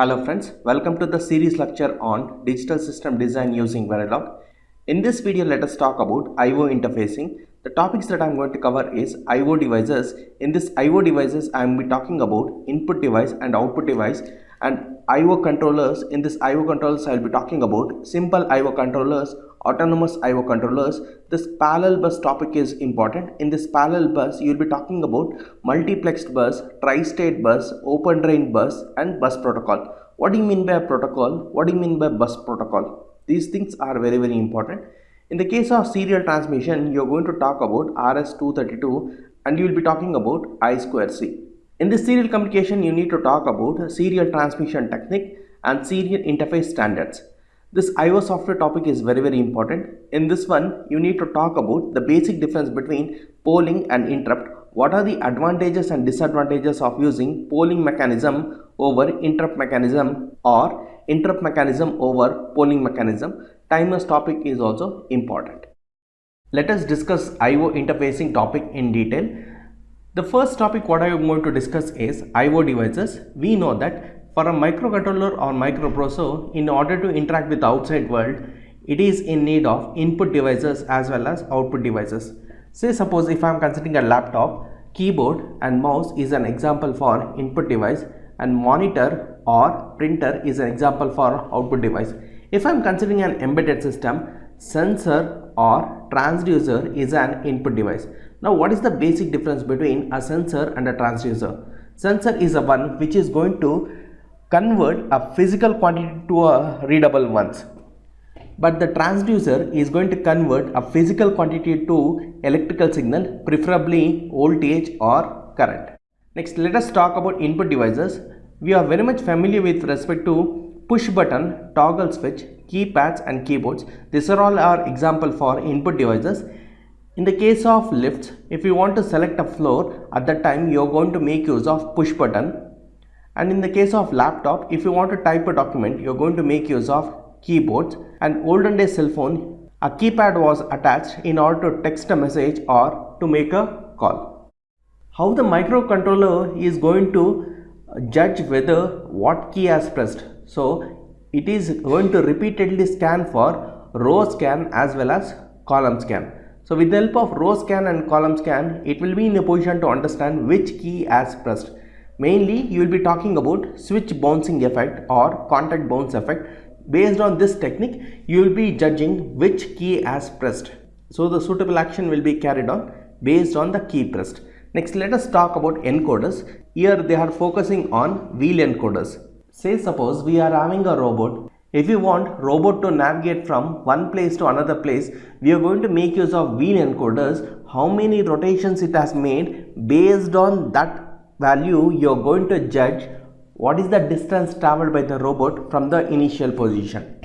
Hello friends, welcome to the series lecture on digital system design using Verilog. In this video, let us talk about I.O. interfacing. The topics that I am going to cover is I.O. devices. In this I.O. devices, I am be talking about input device and output device and I.O. controllers. In this I.O. controllers, I will be talking about simple I.O. controllers, autonomous I.O. controllers. This parallel bus topic is important. In this parallel bus, you will be talking about multiplexed bus, tri-state bus, open drain bus and bus protocol. What do you mean by a protocol? What do you mean by bus protocol? These things are very very important. In the case of serial transmission, you are going to talk about RS-232 and you will be talking about I2C. In this serial communication, you need to talk about serial transmission technique and serial interface standards. This IO software topic is very very important. In this one, you need to talk about the basic difference between polling and interrupt. What are the advantages and disadvantages of using polling mechanism over interrupt mechanism or interrupt mechanism over polling mechanism. Timers topic is also important. Let us discuss IO interfacing topic in detail. The first topic what I am going to discuss is IO devices. We know that for a microcontroller or microprocessor, in order to interact with the outside world, it is in need of input devices as well as output devices. Say suppose if I am considering a laptop, keyboard and mouse is an example for input device and monitor or printer is an example for output device. If I am considering an embedded system, sensor or transducer is an input device. Now what is the basic difference between a sensor and a transducer? Sensor is a one which is going to convert a physical quantity to a readable ones. But the transducer is going to convert a physical quantity to electrical signal preferably voltage or current. Next let us talk about input devices. We are very much familiar with respect to push button, toggle switch, keypads and keyboards. These are all our example for input devices. In the case of lifts, if you want to select a floor, at that time you are going to make use of push button. And in the case of laptop, if you want to type a document, you are going to make use of keyboards. And olden day cell phone, a keypad was attached in order to text a message or to make a call. How the microcontroller is going to judge whether what key has pressed. So it is going to repeatedly scan for row scan as well as column scan. So with the help of row scan and column scan, it will be in a position to understand which key has pressed. Mainly, you will be talking about switch bouncing effect or contact bounce effect. Based on this technique, you will be judging which key has pressed. So the suitable action will be carried on based on the key pressed. Next, let us talk about encoders. Here they are focusing on wheel encoders. Say suppose we are having a robot if you want robot to navigate from one place to another place, we are going to make use of wheel encoders. How many rotations it has made based on that value you are going to judge what is the distance traveled by the robot from the initial position.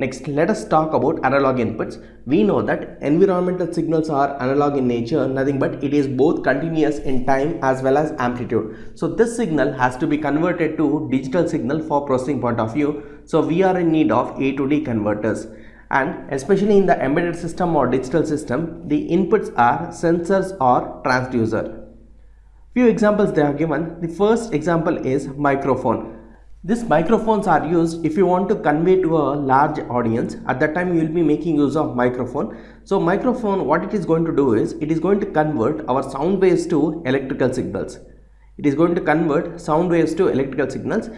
Next, let us talk about analog inputs. We know that environmental signals are analog in nature, nothing but it is both continuous in time as well as amplitude. So this signal has to be converted to digital signal for processing point of view. So we are in need of A to D converters. And especially in the embedded system or digital system, the inputs are sensors or transducer. Few examples they have given. The first example is microphone these microphones are used if you want to convey to a large audience. At that time, you will be making use of microphone. So microphone, what it is going to do is, it is going to convert our sound waves to electrical signals. It is going to convert sound waves to electrical signals.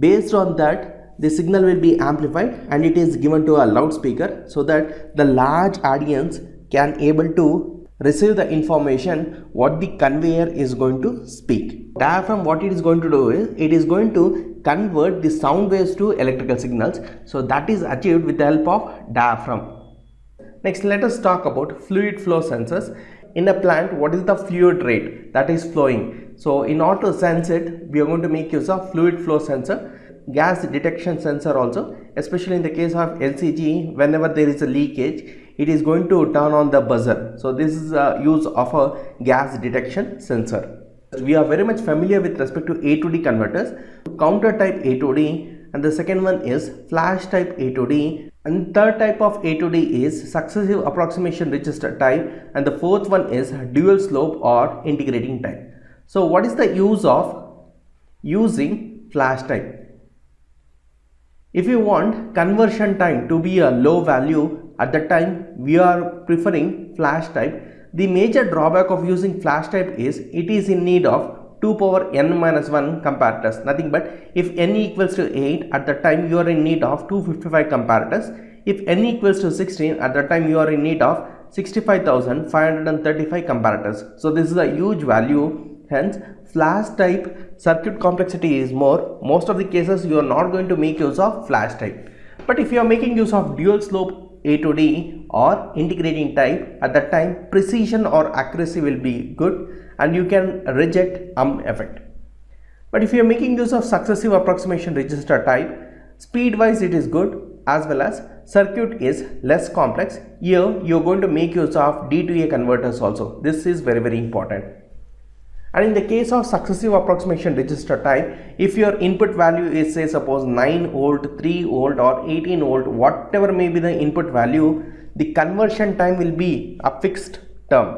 Based on that, the signal will be amplified and it is given to a loudspeaker so that the large audience can able to receive the information what the conveyor is going to speak. Diaphragm what it is going to do is it is going to convert the sound waves to electrical signals. So that is achieved with the help of diaphragm. Next let us talk about fluid flow sensors. In a plant what is the fluid rate that is flowing. So in order to sense it we are going to make use of fluid flow sensor gas detection sensor also especially in the case of LPG whenever there is a leakage it is going to turn on the buzzer so this is a use of a gas detection sensor we are very much familiar with respect to A to D converters, counter type A to D and the second one is flash type A to D and third type of A to D is successive approximation register type and the fourth one is dual slope or integrating type. So what is the use of using flash type? If you want conversion time to be a low value at that time we are preferring flash type. The major drawback of using flash type is it is in need of 2 power n minus 1 comparators. Nothing but if n equals to 8 at that time you are in need of 255 comparators. If n equals to 16 at that time you are in need of 65,535 comparators. So this is a huge value. Hence flash type circuit complexity is more. Most of the cases you are not going to make use of flash type. But if you are making use of dual slope a to D or integrating type at that time precision or accuracy will be good and you can reject um effect. But if you are making use of successive approximation register type speed wise it is good as well as circuit is less complex. Here you are going to make use of D to A converters also. This is very very important and in the case of successive approximation register type if your input value is say suppose 9 volt 3 volt or 18 volt whatever may be the input value the conversion time will be a fixed term.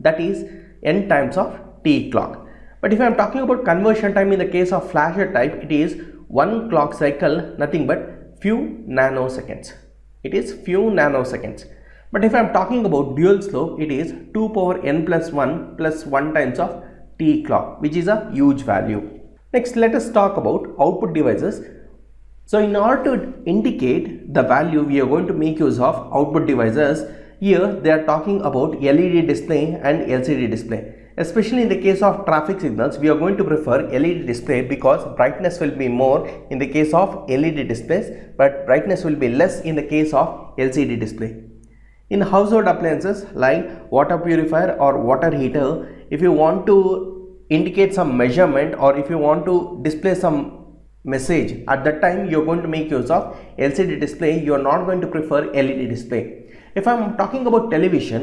That is n times of t clock. But if i am talking about conversion time in the case of flasher type it is one clock cycle nothing but few nanoseconds. It is few nanoseconds but if I am talking about dual slope, it is 2 power n plus 1 plus 1 times of t clock, which is a huge value. Next, let us talk about output devices. So, in order to indicate the value, we are going to make use of output devices. Here, they are talking about LED display and LCD display. Especially in the case of traffic signals, we are going to prefer LED display because brightness will be more in the case of LED displays, but brightness will be less in the case of LCD display. In household appliances like water purifier or water heater, if you want to indicate some measurement or if you want to display some message at that time you're going to make use of LCD display. You are not going to prefer LED display. If I'm talking about television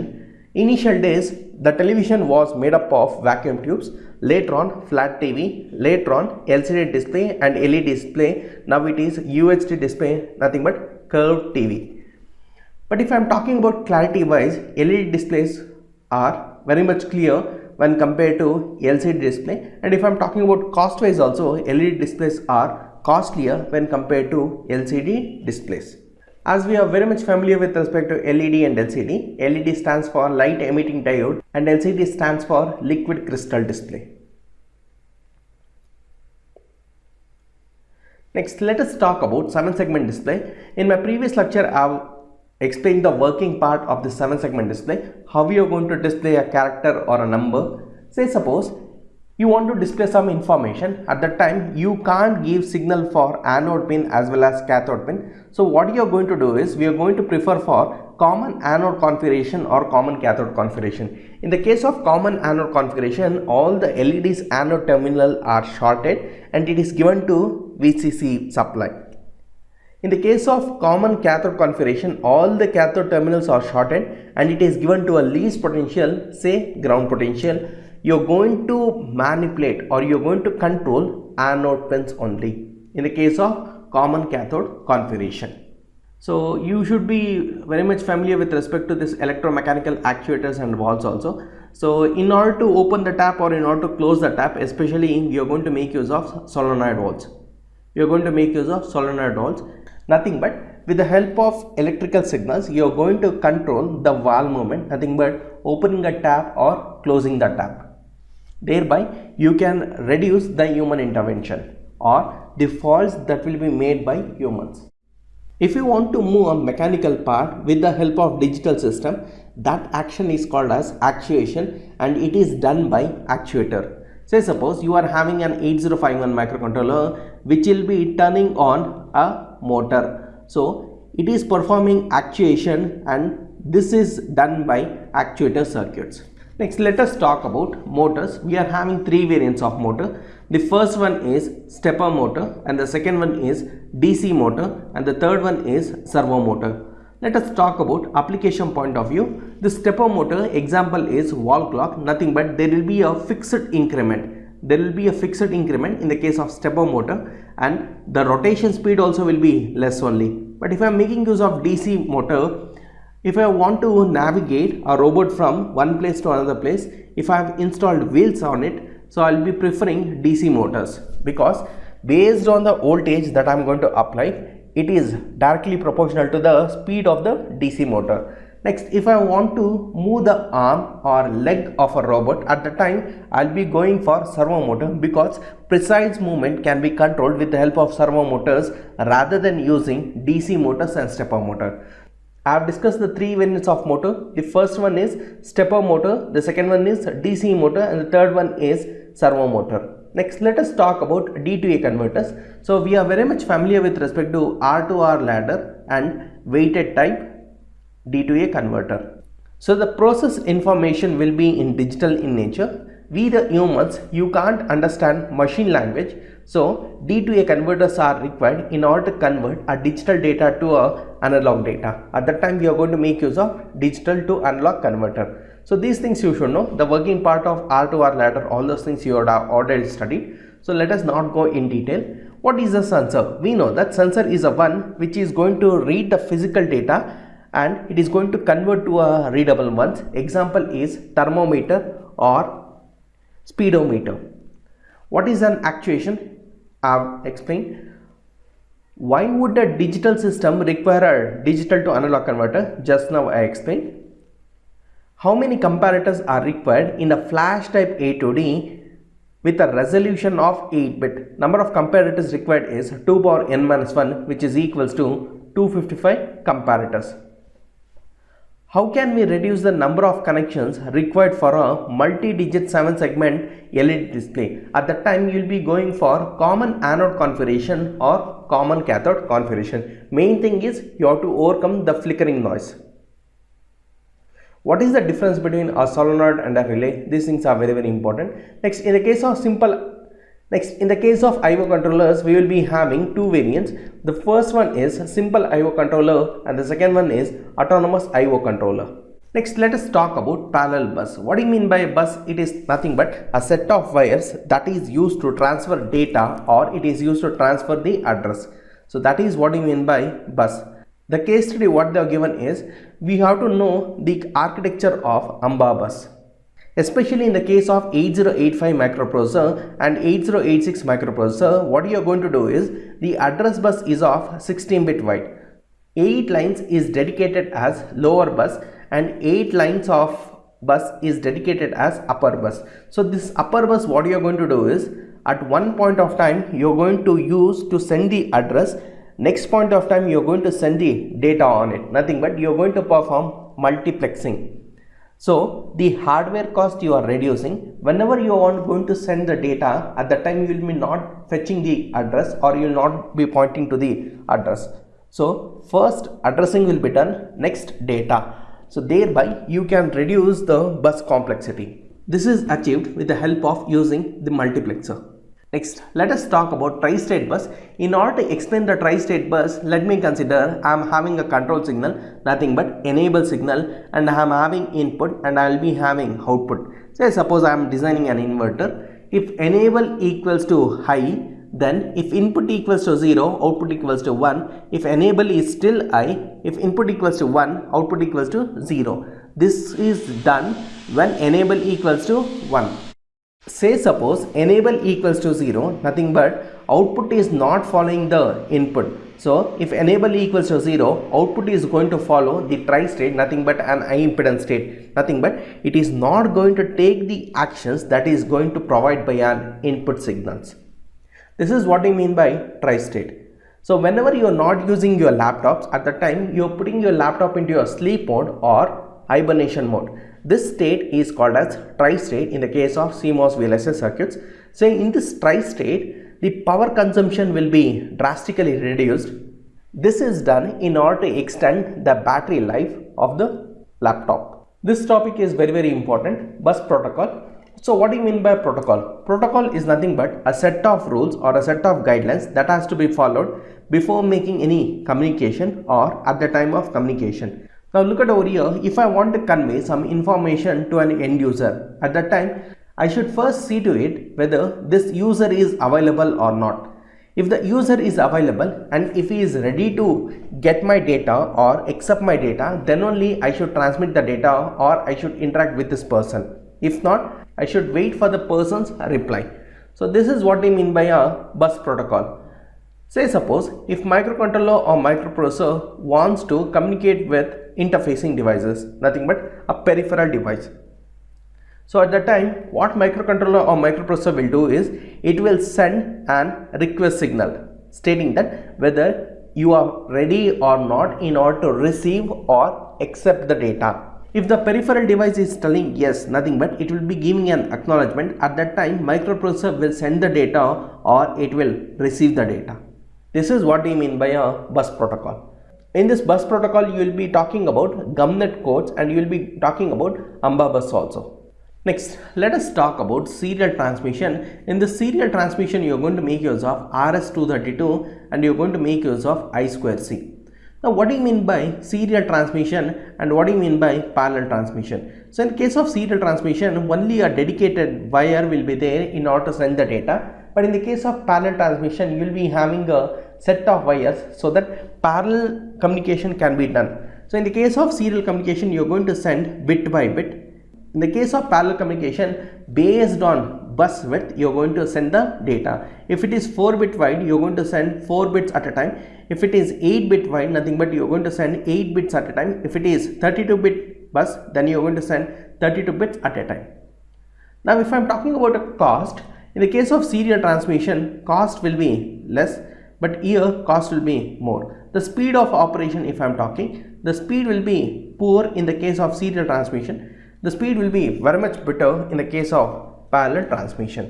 initial days the television was made up of vacuum tubes later on flat TV later on LCD display and LED display. Now it is UHD display nothing but curved TV but if I am talking about clarity wise, LED displays are very much clear when compared to LCD display and if I am talking about cost wise also LED displays are costlier when compared to LCD displays. As we are very much familiar with respect to LED and LCD, LED stands for light emitting diode and LCD stands for liquid crystal display. Next, let us talk about 7 segment display. In my previous lecture, I have explain the working part of the 7 segment display. How we are going to display a character or a number. Say suppose you want to display some information. At that time you can't give signal for anode pin as well as cathode pin. So what you are going to do is we are going to prefer for common anode configuration or common cathode configuration. In the case of common anode configuration all the LEDs anode terminal are shorted and it is given to VCC supply in the case of common cathode configuration, all the cathode terminals are shorted and it is given to a least potential, say ground potential. You're going to manipulate or you're going to control anode pins only in the case of common cathode configuration. So you should be very much familiar with respect to this electromechanical actuators and valves also. So in order to open the tap or in order to close the tap, especially you are going to make use of solenoid valves. You're going to make use of solenoid valves nothing but with the help of electrical signals you are going to control the valve movement. Nothing but opening a tap or closing the tap. Thereby you can reduce the human intervention or the faults that will be made by humans. If you want to move a mechanical part with the help of digital system that action is called as actuation and it is done by actuator say suppose you are having an 8051 microcontroller which will be turning on a motor. So it is performing actuation and this is done by actuator circuits. Next let us talk about motors. We are having three variants of motor. The first one is stepper motor and the second one is DC motor and the third one is servo motor. Let us talk about application point of view. The stepper motor example is wall clock nothing but there will be a fixed increment there will be a fixed increment in the case of stepper motor and the rotation speed also will be less only but if I am making use of DC motor if I want to navigate a robot from one place to another place if I have installed wheels on it so I will be preferring DC motors because based on the voltage that I'm going to apply it is directly proportional to the speed of the DC motor. Next, if I want to move the arm or leg of a robot at the time, I'll be going for servo motor because precise movement can be controlled with the help of servo motors rather than using DC motors and stepper motor. I have discussed the three variants of motor. The first one is stepper motor, the second one is DC motor and the third one is servo motor. Next, let us talk about D to A converters. So, we are very much familiar with respect to R to R ladder and weighted type D to A converter. So, the process information will be in digital in nature. We the humans, you can't understand machine language. So, D to A converters are required in order to convert a digital data to a analog data. At that time, we are going to make use of digital to analog converter. So these things you should know, the working part of R to R ladder, all those things you would have already studied. So let us not go in detail. What is a sensor? We know that sensor is a one which is going to read the physical data and it is going to convert to a readable ones. Example is thermometer or speedometer. What is an actuation? I have explained. Why would a digital system require a digital to analog converter? Just now I explained. How many comparators are required in a flash type A to D with a resolution of 8 bit? Number of comparators required is 2 power n minus 1 which is equals to 255 comparators. How can we reduce the number of connections required for a multi-digit 7 segment LED display? At that time you will be going for common anode configuration or common cathode configuration. Main thing is you have to overcome the flickering noise. What is the difference between a solenoid and a relay? These things are very very important. Next in the case of simple Next, in the case of IO controllers, we will be having two variants. The first one is simple IO controller and the second one is autonomous IO controller. Next, let us talk about parallel bus. What do you mean by a bus? It is nothing but a set of wires that is used to transfer data or it is used to transfer the address. So that is what you mean by bus. The case study what they are given is we have to know the architecture of AMBA bus. Especially in the case of 8085 microprocessor and 8086 microprocessor, what you are going to do is the address bus is of 16 bit wide. 8 lines is dedicated as lower bus and 8 lines of bus is dedicated as upper bus. So this upper bus what you are going to do is at one point of time you are going to use to send the address next point of time you're going to send the data on it. Nothing but you're going to perform multiplexing. So the hardware cost you are reducing. Whenever you are going to send the data at the time you will be not fetching the address or you will not be pointing to the address. So first addressing will be done next data. So thereby you can reduce the bus complexity. This is achieved with the help of using the multiplexer Next, let us talk about tri-state bus. In order to explain the tri-state bus, let me consider I am having a control signal, nothing but enable signal and I am having input and I will be having output. Say suppose I am designing an inverter. If enable equals to high, then if input equals to 0, output equals to 1. If enable is still high, if input equals to 1, output equals to 0. This is done when enable equals to 1 say suppose enable equals to 0 nothing but output is not following the input. So if enable equals to 0 output is going to follow the tri state nothing but an high impedance state. Nothing but it is not going to take the actions that is going to provide by an input signals. This is what I mean by tri state. So whenever you are not using your laptops at the time you are putting your laptop into your sleep mode or hibernation mode this state is called as tri-state in the case of CMOS VLSI circuits. So in this tri-state, the power consumption will be drastically reduced. This is done in order to extend the battery life of the laptop. This topic is very very important, bus protocol. So what do you mean by protocol? Protocol is nothing but a set of rules or a set of guidelines that has to be followed before making any communication or at the time of communication. Now look at over here, if I want to convey some information to an end user, at that time I should first see to it whether this user is available or not. If the user is available and if he is ready to get my data or accept my data, then only I should transmit the data or I should interact with this person. If not, I should wait for the person's reply. So this is what I mean by a bus protocol. Say suppose if microcontroller or microprocessor wants to communicate with interfacing devices, nothing but a peripheral device. So at that time what microcontroller or microprocessor will do is it will send an request signal stating that whether you are ready or not in order to receive or accept the data. If the peripheral device is telling yes, nothing but it will be giving an acknowledgement at that time microprocessor will send the data or it will receive the data. This is what we mean by a bus protocol. In this bus protocol, you will be talking about gumnet codes and you will be talking about AMBA bus also. Next, let us talk about serial transmission. In the serial transmission, you are going to make use of RS-232 and you are going to make use of I2C. Now, what do you mean by serial transmission and what do you mean by parallel transmission? So, in case of serial transmission, only a dedicated wire will be there in order to send the data. But in the case of parallel transmission, you will be having a set of wires so that parallel communication can be done. So, in the case of serial communication, you are going to send bit by bit. In the case of parallel communication, based on bus width, you are going to send the data. If it is 4 bit wide, you are going to send 4 bits at a time if it is 8 bit wide nothing but you're going to send 8 bits at a time if it is 32 bit bus then you're going to send 32 bits at a time now if i'm talking about a cost in the case of serial transmission cost will be less but here cost will be more the speed of operation if i'm talking the speed will be poor in the case of serial transmission the speed will be very much better in the case of parallel transmission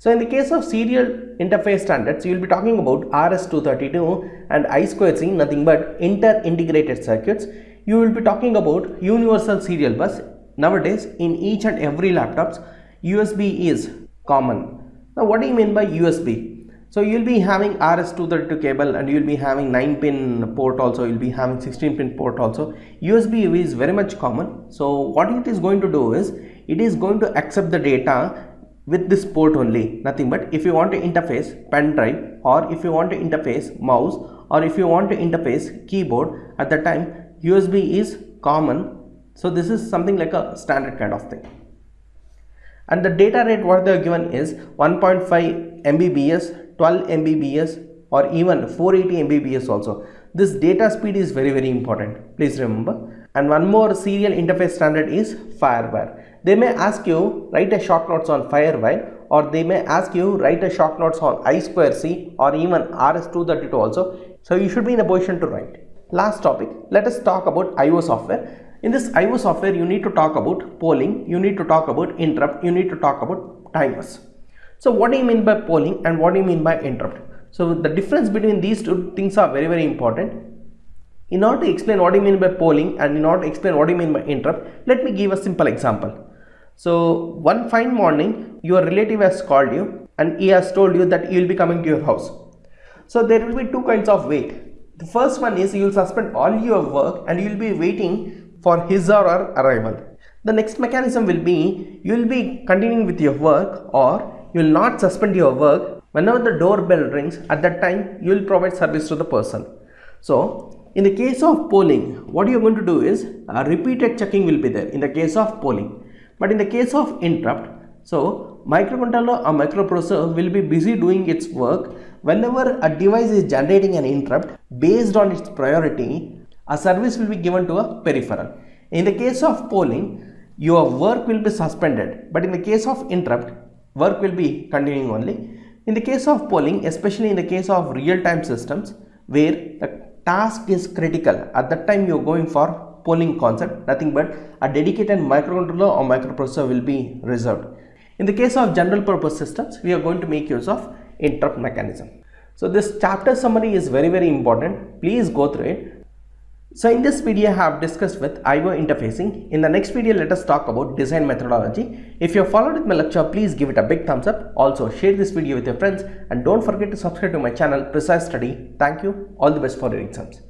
so in the case of serial interface standards, you will be talking about RS-232 and I2C, nothing but inter-integrated circuits. You will be talking about universal serial bus. Nowadays, in each and every laptops, USB is common. Now, what do you mean by USB? So you will be having RS-232 cable and you will be having 9 pin port also, you will be having 16 pin port also. USB is very much common. So what it is going to do is, it is going to accept the data with this port only nothing but if you want to interface pen drive or if you want to interface mouse or if you want to interface keyboard at the time USB is common so this is something like a standard kind of thing and the data rate what they are given is 1.5 Mbps 12 Mbps or even 480 Mbps also this data speed is very very important please remember and one more serial interface standard is firewire they may ask you write a short notes on Firewire or they may ask you write a short notes on I2C or even RS232 also. So you should be in a position to write. Last topic, let us talk about IO software. In this IO software, you need to talk about polling, you need to talk about interrupt, you need to talk about timers. So what do you mean by polling and what do you mean by interrupt? So the difference between these two things are very very important. In order to explain what do you mean by polling and in order to explain what do you mean by interrupt, let me give a simple example. So one fine morning, your relative has called you and he has told you that he will be coming to your house. So there will be two kinds of wait. The first one is you will suspend all your work and you will be waiting for his or her arrival. The next mechanism will be you will be continuing with your work or you will not suspend your work. Whenever the doorbell rings at that time you will provide service to the person. So in the case of polling what you are going to do is a repeated checking will be there in the case of polling but in the case of interrupt, so microcontroller or microprocessor will be busy doing its work whenever a device is generating an interrupt based on its priority, a service will be given to a peripheral. In the case of polling, your work will be suspended, but in the case of interrupt, work will be continuing only. In the case of polling, especially in the case of real-time systems, where the task is critical, at that time you are going for polling concept nothing but a dedicated microcontroller or microprocessor will be reserved. In the case of general purpose systems we are going to make use of interrupt mechanism. So this chapter summary is very very important please go through it. So in this video I have discussed with IO interfacing. In the next video let us talk about design methodology. If you have followed with my lecture please give it a big thumbs up. Also share this video with your friends and don't forget to subscribe to my channel Precise Study. Thank you. All the best for your exams.